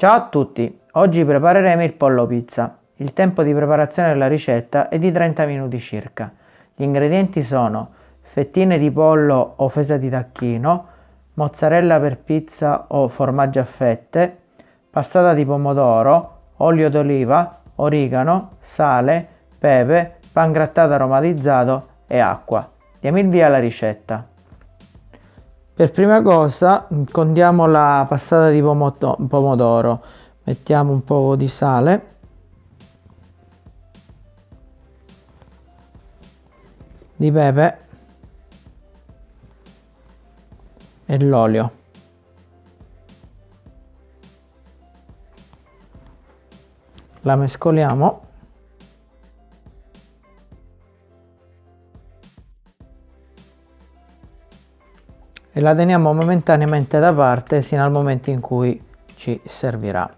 Ciao a tutti, oggi prepareremo il pollo pizza. Il tempo di preparazione della ricetta è di 30 minuti circa. Gli ingredienti sono fettine di pollo o fesa di tacchino, mozzarella per pizza o formaggio a fette, passata di pomodoro, olio d'oliva, origano, sale, pepe, pan grattato aromatizzato e acqua. Diamo il via alla ricetta. Per prima cosa condiamo la passata di pomodoro, mettiamo un po' di sale, di pepe. E l'olio. La mescoliamo e la teniamo momentaneamente da parte sino al momento in cui ci servirà.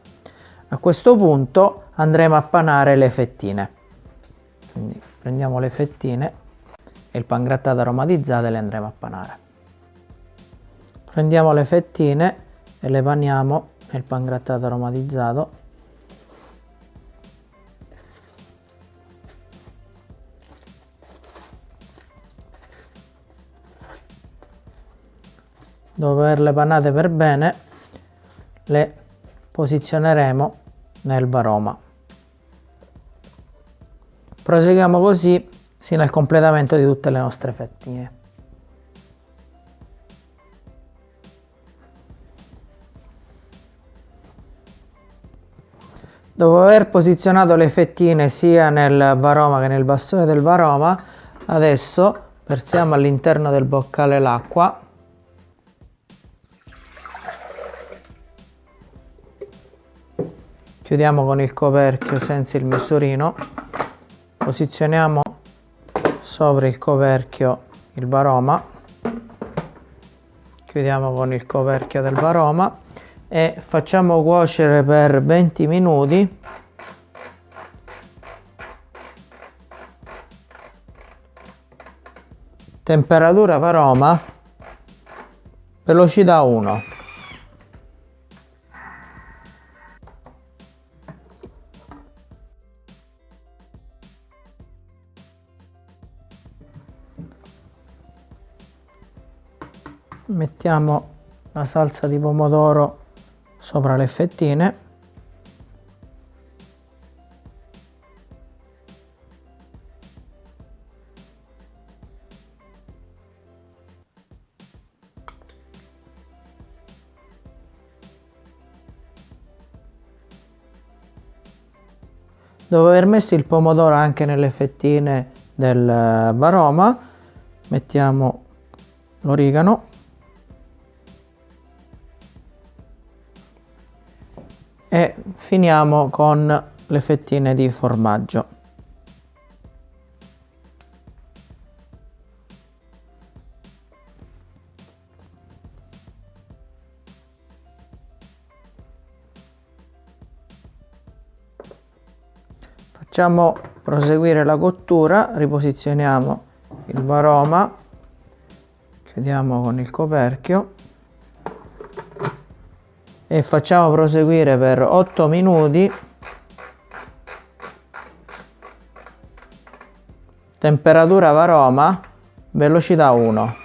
A questo punto andremo a panare le fettine. Quindi prendiamo le fettine e il pan grattato aromatizzato e le andremo a panare. Prendiamo le fettine e le paniamo nel pan grattato aromatizzato dopo averle panate per bene le posizioneremo nel varoma proseguiamo così sino al completamento di tutte le nostre fettine. Dopo aver posizionato le fettine sia nel varoma che nel bastone del varoma adesso versiamo all'interno del boccale l'acqua chiudiamo con il coperchio senza il misurino posizioniamo sopra il coperchio il varoma. Chiudiamo con il coperchio del varoma e facciamo cuocere per 20 minuti. Temperatura varoma velocità 1 mettiamo la salsa di pomodoro sopra le fettine. Dopo aver messo il pomodoro anche nelle fettine del varoma mettiamo l'origano e finiamo con le fettine di formaggio. Facciamo proseguire la cottura riposizioniamo il varoma chiudiamo con il coperchio e facciamo proseguire per 8 minuti. Temperatura varoma velocità 1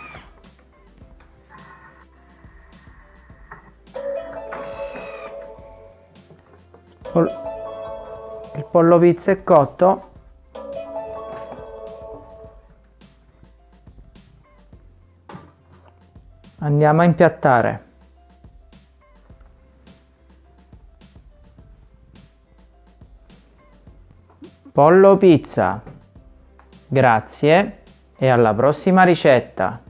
il pollo pizza è cotto. Andiamo a impiattare Pollo pizza. Grazie e alla prossima ricetta.